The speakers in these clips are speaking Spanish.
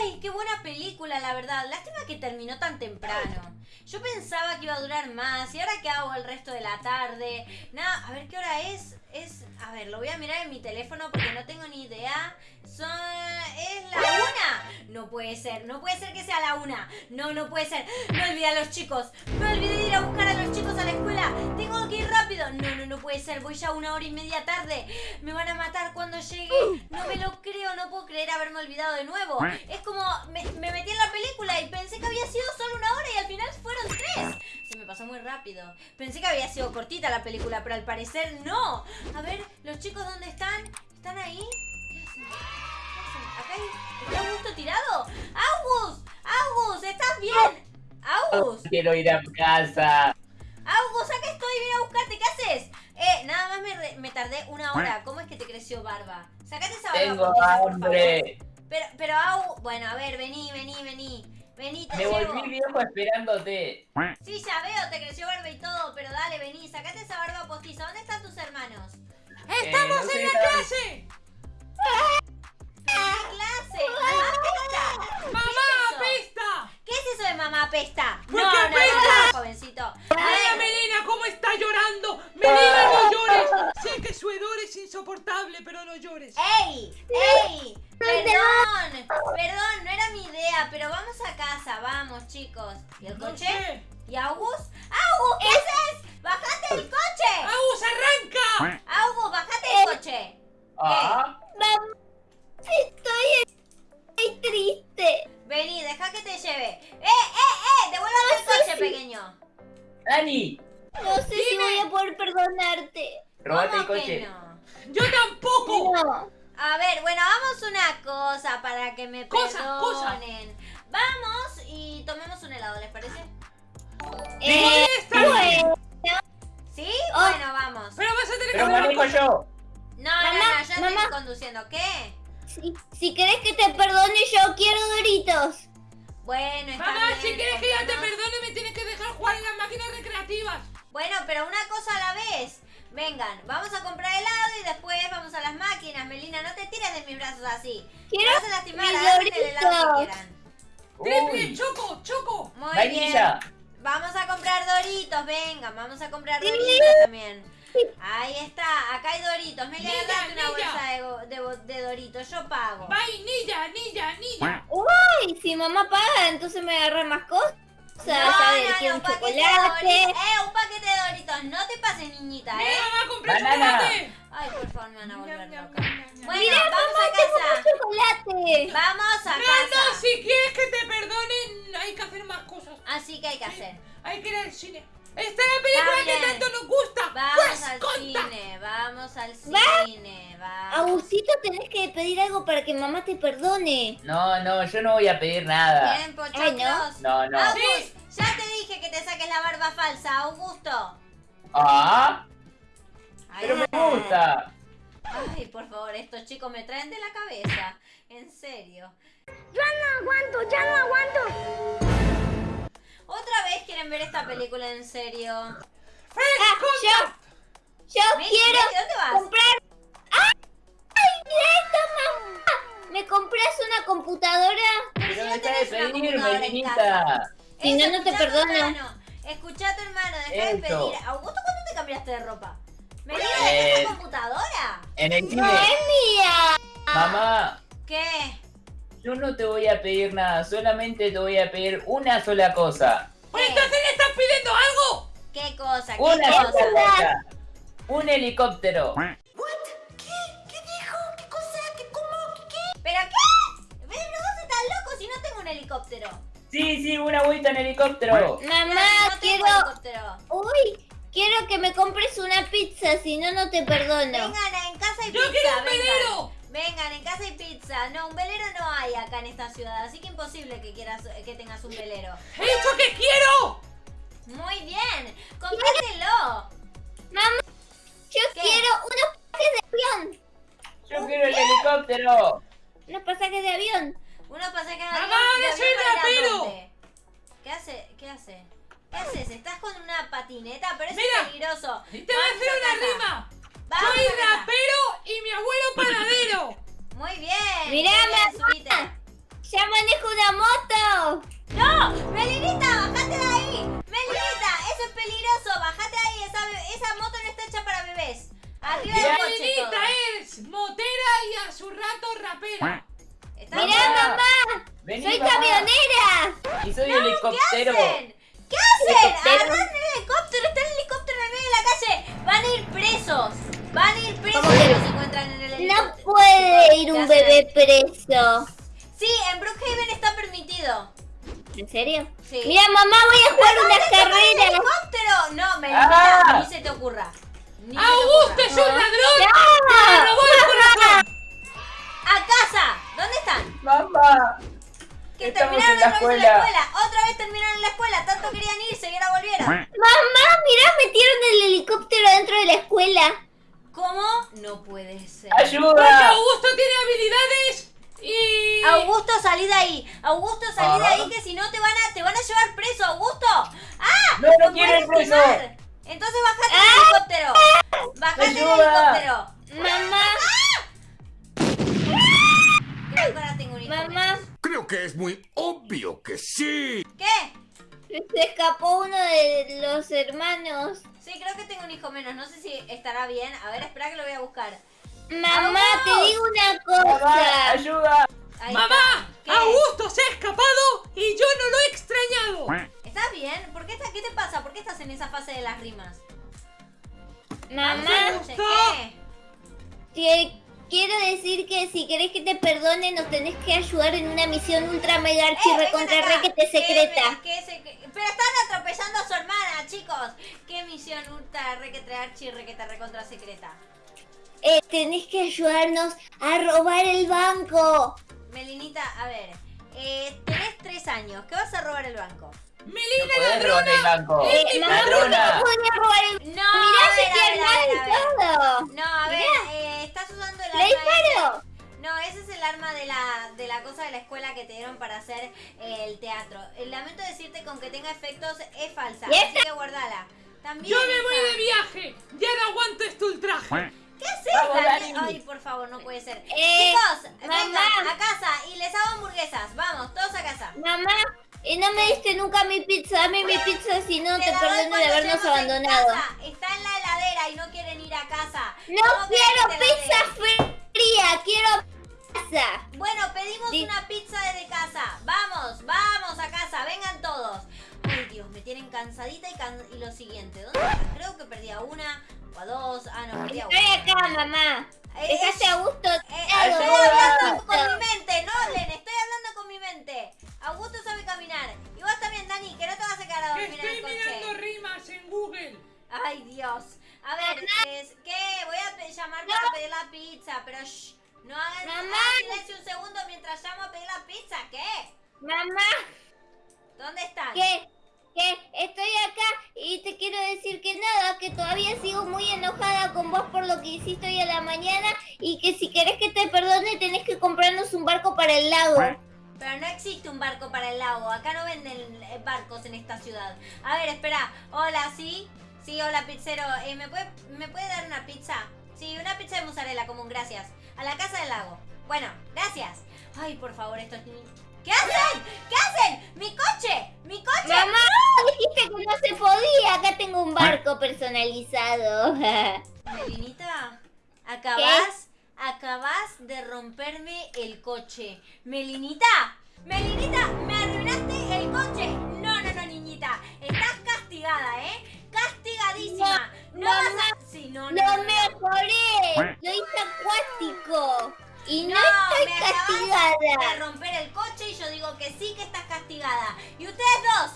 Ay, qué buena película, la verdad. Lástima que terminó tan temprano. Yo pensaba que iba a durar más. ¿Y ahora qué hago el resto de la tarde? Nada, a ver qué hora es. Es. A ver, lo voy a mirar en mi teléfono porque no tengo ni idea. Son. ¿Es la una? No puede ser, no puede ser que sea la una. No, no puede ser. Me olvidé a los chicos. Me olvidé de ir a buscar a los chicos a la puede ser. Voy ya una hora y media tarde. Me van a matar cuando llegue. No me lo creo, no puedo creer haberme olvidado de nuevo. Es como. Me, me metí en la película y pensé que había sido solo una hora y al final fueron tres. Se me pasó muy rápido. Pensé que había sido cortita la película, pero al parecer no. A ver, los chicos, ¿dónde están? ¿Están ahí? ¿Qué hacen? ¿Qué hacen? ¿Acá hay... ¿Está Augusto tirado? ¡Augus! ¡Augus! ¿Estás bien? ¡Augus! Quiero ir a casa. Nada más me, re- me tardé una hora. ¿Cómo es que te creció barba? Sacate esa barba Tengo postiza, por hambre. favor. Pero, pero, Au... Bueno, a ver, vení, vení, vení. Vení, te Me llevo. volví viejo esperándote. Sí, ya veo, te creció barba y todo, pero dale, vení, sacate esa barba postiza. ¿Dónde están tus hermanos? ¡Estamos ¡Estamos en la clase! ¿Qué clase? ¡Mamá apesta! ¡Mamá ¿Qué es eso? apesta! ¿Qué es eso de mamá apesta? ¿Por no, qué no, no, jovencito. ¡Mira, Melina, cómo está llorando! ¡Melina, no llores! Sé que su hedor es insoportable, pero no llores. ¡Ey! ¡Ey! Perdón, perdón, no era mi idea, pero vamos a casa, vamos, chicos. ¿Y el No coche? sé. ¿Y Augus? ¡Augus, qué haces! ¡Bajate del coche! ¡Agus, arranca! ¡Augus, bajate del coche! Ah, Mamá, estoy, estoy triste. Vení, deja que te lleve. ¡Eh, eh, eh! ¡Devuélvame el coche, pequeño! Dani, No sé si voy a poder perdonarte. robate el ¿Cómo que coche. no? ¡Yo tampoco! No. A ver, bueno, hagamos una cosa para que me Cosa, cosa. perdonen. Vamos y tomemos un helado, ¿les parece? Eh, bueno, ¿Sí? Oh. Bueno, vamos. Pero vas a tener que Pero cosa. yo. No, no, Mamá, no, yo estoy conduciendo. ¿Qué? Si, si querés que te perdone, yo quiero Doritos. Bueno, está Mamá, bien. si quieres que yo te perdone, me tienes que dejar jugar en las máquinas recreativas. Bueno, pero una cosa a la vez. Vengan, vamos a comprar helado y después vamos a las máquinas. Melina, no te tires de mis brazos así. Quiero Vas a lastimar, mis agarren el helado que quieran. Triple, choco, choco. Muy bien. Vamos a comprar doritos, venga, vamos a comprar doritos también. Ahí está, acá hay doritos. Me Nilla, agarraste una bolsa de, de, bo- de doritos, yo pago. Vainilla, nilla, nilla. Uy, si mamá paga, entonces me agarra más cosas. No, a ver, no, no, un de chocolate. doritos. Eh, un paquete de doritos. No te pases, niñita, Mira, eh. mamá, compré Banana. chocolate. Ay, por favor, me van a volver loca. Bueno, Mira, vamos mamá, a casa. chocolate. Vamos a No, no, casa. si quieres que te perdonen, hay que hacer más cosas. Así que hay que hacer. Hay que ir al cine. Esta es la película que tanto nos gusta. Vamos pues, al conta. cine, vamos al Va. cine, vamos. Agustito, tenés que pedir algo para que mamá te perdone. No, no, yo no voy a pedir nada. ¿Quieren pochoclos? No, no. August, Sí. ya te dije que te saques la barba falsa, Augusto. Ah, Ay, pero me gusta. Ay, por favor, estos chicos me traen de la cabeza. En serio. Ya no aguanto, ya no aguanto. ¿Otra vez quieren ver esta película en serio? Ah. Yo Messi, quiero Messi, ¿dónde vas? comprar. ¡Ay! ¡Ay, mira esto, mamá! ¿Me compras una computadora? Pero en niñita. casa. Si no, no te perdono. hermano. Escuchá a tu hermano, deja de pedir. Augusto, ¿cuándo te cambiaste de ropa? ¿Me digas Eh. esa computadora? En el No es mía. Mamá, ¿Qué? Yo no te voy a pedir nada, solamente te voy a pedir una sola cosa. Entonces le estás pidiendo algo. ¿Qué cosa? ¿Qué Una cosa? sola cosa. Un helicóptero. ¿Pero qué? ¿Ves? Los dos están locos y no tengo un helicóptero. Sí, sí, una vuelta en helicóptero. Mamá, no tengo quiero. helicóptero. Uy, quiero que me compres una pizza, si no, no te perdono. Vengan, en casa hay Yo pizza. quiero un velero. Vengan, en casa hay pizza. No, un velero no hay acá en esta ciudad, así que imposible que quieras que tengas un velero. He dicho que quiero. Muy bien, comprátelo. Mamá, yo ¿Qué? quiero unos pasajes de avión. Yo quiero el helicóptero. Unos pasajes de avión. Unos pasajes de Mamá, avión, de yo soy rapero. dónde? ¿Qué hace? ¿Qué hace? ¿Qué haces? ¿Estás con una patineta? Pero eso Mira, es peligroso. Te voy a hacer una rima. Soy rapero y mi abuelo panadero. Muy bien. Mirá, subite. Ya manejo una moto! ¡No! ¡Melinita, bajate de ahí! ¡Melinita, eso es peligroso! ¡Bajate de ahí! Esa, esa moto no está hecha para bebés. Arriba del coche Melinita todo. es motera y a su rato rapera. ¿Está ¡Mirá, mamá! Vení, ¡Soy mamá. camionera! Y soy ¿Qué helicóptero. hacen? ¿Qué hacen? Agarran el helicóptero, está el helicóptero en el medio de la calle. Van a ir presos. Van a ir presos ¿Cómo si se encuentran en el No puede ir ¿Qué un bebé preso. Sí, en Brookhaven está permitido. ¿En serio? Sí. Mira, mamá, voy a jugar ¡Acabas unas carreras. helicóptero! No, Melinita, Ah. ni se te ocurra. Ni ¡Augusto es un ladrón! ¡Me robó el corazón! ¡A casa! ¿Dónde están? Mamá. Que Estamos terminaron en la otra vez en la escuela. escuela. Otra vez terminaron en la escuela. Tanto querían irse y ahora volvieron. Mamá, mira, metieron el helicóptero dentro de la escuela. ¿Cómo? No puede ser. Porque Ayuda. Augusto tiene habilidades y... Augusto, salí de ahí. Augusto, salí de Ah. ahí que si no te van a, te van a llevar preso, Augusto. ¡Ah! No, no ¡Me quiero preso. Entonces bajate del helicóptero. Bajate del helicóptero. Mamá, Creo que ahora tengo un hijo mamá, menos. Creo que es muy obvio que sí. ¿Qué? Se escapó uno de los hermanos. Sí, creo que tengo un hijo menos. No sé si estará bien. A ver, espera que lo voy a buscar. Mamá, ¡Vamos! te digo una Mamá, cosa. ayuda. Ahí ¡Mamá! está. ¿Qué? ¡Augusto se ha escapado y yo no lo he extrañado! ¿Estás bien? ¿Por qué, está- ¿Qué te pasa? ¿Por qué estás en esa fase de las rimas? Mamá, te quiero decir que si querés que te perdone, nos tenés que ayudar en una misión ultra mega archi Eh, recontra requete secreta. ¿Qué- qué se- qué- Pero están atropellando a su hermana, chicos. ¿Qué misión ultra requete archi requete recontra secreta? Eh, tenés que ayudarnos a robar el banco. Melinita, a ver. Eh, tenés tres años. ¿Qué vas a robar el banco? No ¡Melina podés robar el ladrona! banco. Eh, mamá, ¿por qué Ladrona. no podía robar el No, Mirá, a se ver, a queda ver, a ver, a mal ver. todo. No, a ver, eh, estás usando el ¡Le arma. No, ese es el arma de la, de la cosa de la escuela que te dieron para hacer eh, el teatro. Lamento decirte con que tenga efectos es falsa, ¿Y así que guardala. También ¡Yo me voy de viaje! ¡Ya no aguanto este ultraje! ¿Qué haces. Ay, por favor, no puede ser. Eh, Chicos, mamá. vengan a casa y les hago hamburguesas. Vamos, todos a casa. Mamá, eh, no me diste nunca mi pizza. Dame mi pizza, si no te doy perdono de habernos en abandonado. Está en la heladera y no quieren ir a casa. No ¿Cómo querés quiero te pizza fría, quiero Bueno, pedimos Di- una pizza desde casa. Vamos, vamos a casa, vengan todos. Ay, Dios, me tienen cansadita y, can- y lo siguiente. ¿Dónde? Creo que perdí a una o a dos. Ah, no, perdí a Estoy una. acá, mamá. Eh, Dejaste a gusto. Eh, estoy hablando con mi mente, no, Len, estoy hablando con mi mente. Augusto sabe caminar. Y vos también, Dani, que no te vas a quedar a dormir en el estoy mirando coche. rimas en Google. Ay, Dios. A ver, es, ¿qué? Voy a llamar para pedir la pizza, pero shh, no hagan Mamá. silencio un segundo mientras llamo a pedir la pizza. ¿Qué? Mamá, ¿Dónde están? ¿qué? ¿Qué? Estoy acá y te quiero decir que nada, que todavía sigo muy enojada con vos por lo que hiciste hoy a la mañana y que si querés que te perdone tenés que comprarnos un barco para el lago. Pero no existe un barco para el lago. Acá no venden eh, barcos en esta ciudad. A ver, espera. Hola, ¿sí? Sí, hola, pizzero. Eh, ¿me, puede, ¿Me puede dar una pizza? Sí, una pizza de mozzarella común, gracias. A la casa del lago. Bueno, gracias. Ay, por favor, estos niños... ¿Qué hacen? ¿Qué hacen? ¡Mi coche! ¡Mi coche! Mamá, dijiste que no se podía. Acá tengo un barco personalizado. Melinita, acabas, acabas de romperme el coche. Melinita, Melinita, me arruinaste el coche. No, no, no, niñita, estás castigada, ¿eh? Castigadísima. No, mamá, vas a... Sí, no, no, ¡Lo no, no. mejoré! Lo hice acuático. Y no, No, estoy me acabas de castigada. romper el coche y yo digo que sí que estás castigada. Y ustedes dos,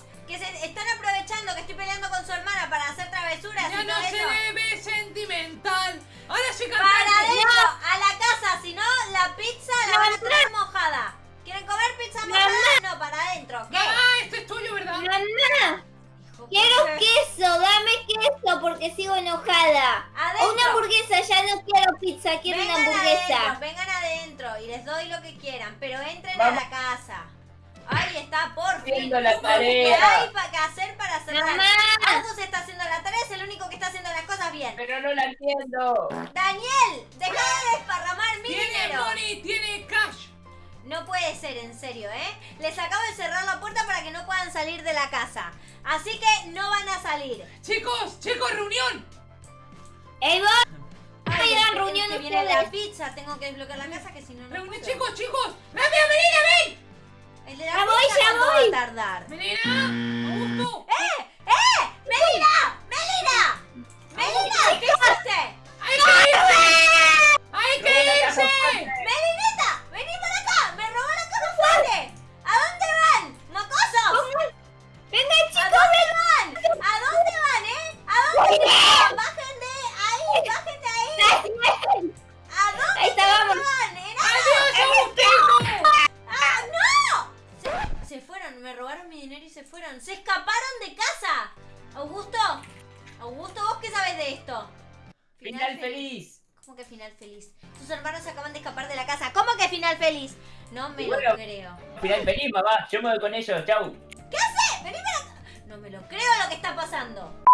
quiero pizza. Quiero una Vengan hamburguesa. adentro, vengan adentro y les doy lo que quieran, pero entren Vamos. a la casa. Ahí está, por fin. Haciendo la ¿Qué tarea. hay para que hacer para cerrar? Mamá. Agus está haciendo la tarea, es el único que está haciendo las cosas bien. Pero no la entiendo. Daniel, deja de desparramar mi Tiene dinero. money, tiene cash. No puede ser, en serio, ¿eh? Les acabo de cerrar la puerta para que no puedan salir de la casa. Así que no van a salir. Chicos, chicos, reunión. ¡Ey, vos! Ay, Hagan es que- viene la pizza. Tengo que desbloquear la casa que si no, no Reunión, puedo. chicos, chicos. ¡Rápido, Melina, ven! El de la Ya voy, pizza, ya ¿cuánto voy. va a tardar? Melina, Augusto. ¡Eh! ¡Eh! ¡Melina! ¡Melina! ¡Melina! Y se fueron. ¡Se escaparon de casa! Augusto, Augusto, ¿vos qué sabes de esto? Final feliz. ¿Cómo que final feliz? Tus hermanos acaban de escapar de la casa. ¿Cómo que final feliz? No me lo creo. Final feliz, mamá. Yo me voy con ellos. Chau. ¿Qué hace? Vení para acá. No me lo creo lo que está pasando.